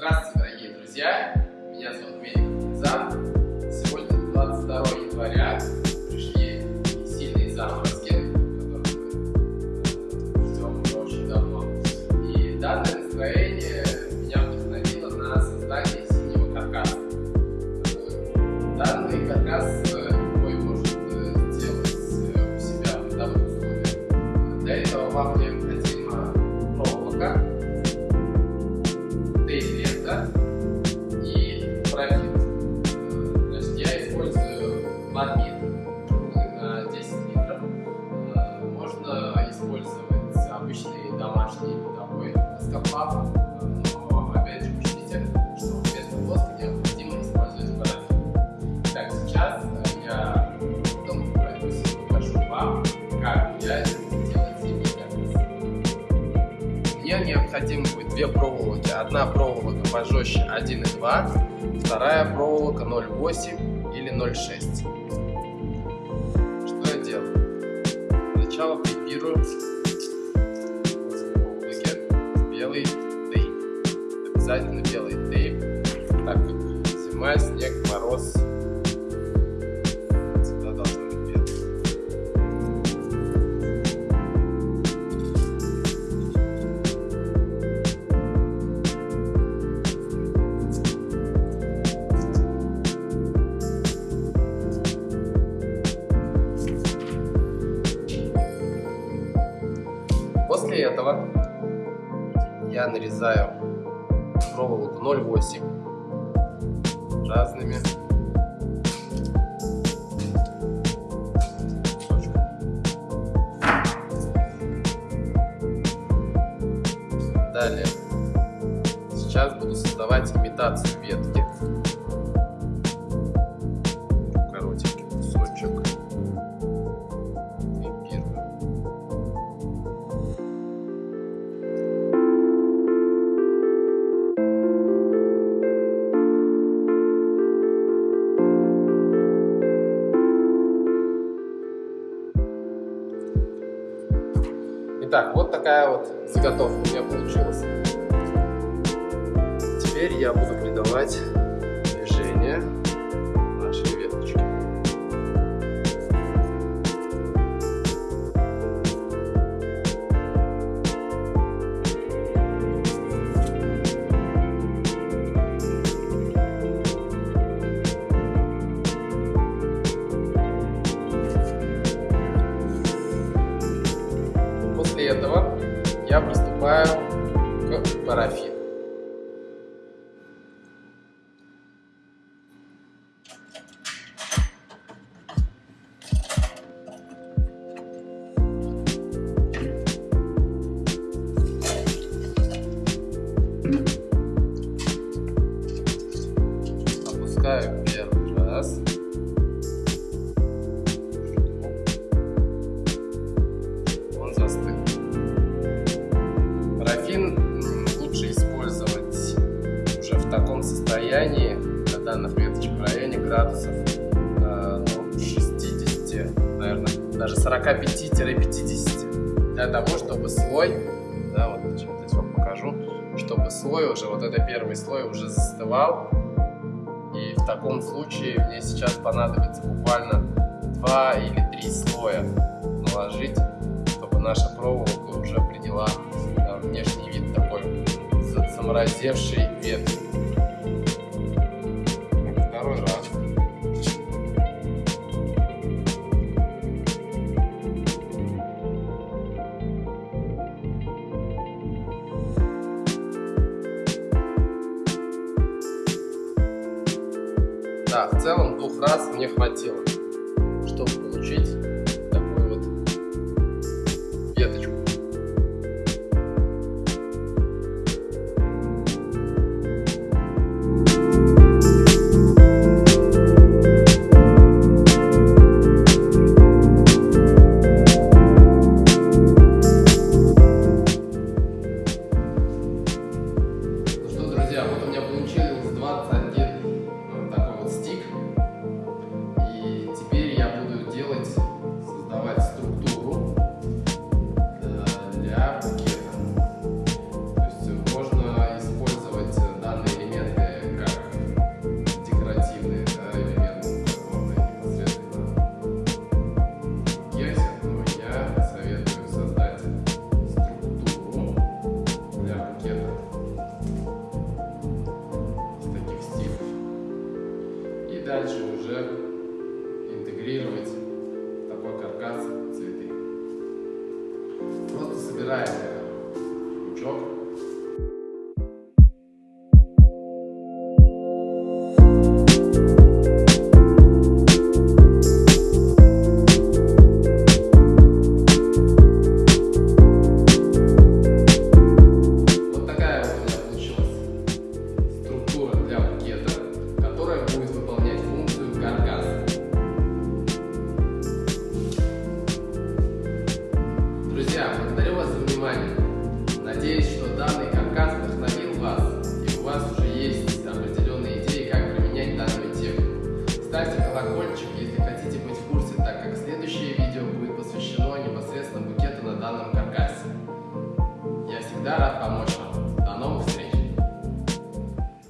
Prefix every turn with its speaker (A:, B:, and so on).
A: Здравствуйте, дорогие друзья! Необходимо будет две проволоки. Одна проволока пожестче 1,2, вторая проволока 0,8 или 0,6. Что я делаю? Сначала припирую проволоке белый тейп. Обязательно белый тейп, так как зима, снег, мороз. Этого я нарезаю проволоку 0,8 разными кусочками. Далее. Сейчас буду создавать имитацию ветки. Итак, вот такая вот заготовка у меня получилась. Теперь я буду придавать После этого я приступаю к парафину. Опускаю первый раз. В таком состоянии для данных веточек в районе градусов э, ну, 60, наверное, даже 45-50 для того, чтобы слой, да, вот сейчас вам покажу, чтобы слой уже, вот это первый слой уже застывал, и в таком случае мне сейчас понадобится буквально 2 или 3 слоя наложить, чтобы наша проволока уже приняла да, внешний вид такой за- заморозевшей ветки. Да, в целом двух раз мне хватило, чтобы получить дальше уже интегрировать такой каркас цветы. Просто собираем э, пучок Ставьте колокольчик, если хотите быть в курсе, так как следующее видео будет посвящено непосредственно букету на данном каркасе. Я всегда рад помочь.